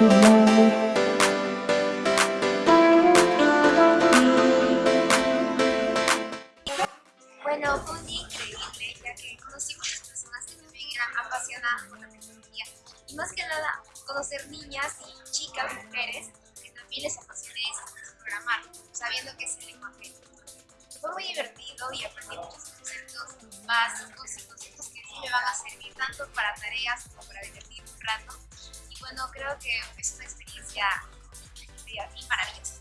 Bueno, fue un día increíble, ya que conocí muchas personas que también eran apasionadas por la tecnología. Y más que nada, conocer niñas y chicas, mujeres, que también les apasiona esto, programar, sabiendo que es el lenguaje. Fue muy divertido y aprendí muchos conceptos básicos y conceptos que sí me van a servir tanto para tareas como para divertir un rato bueno, creo que es una experiencia maravillosa.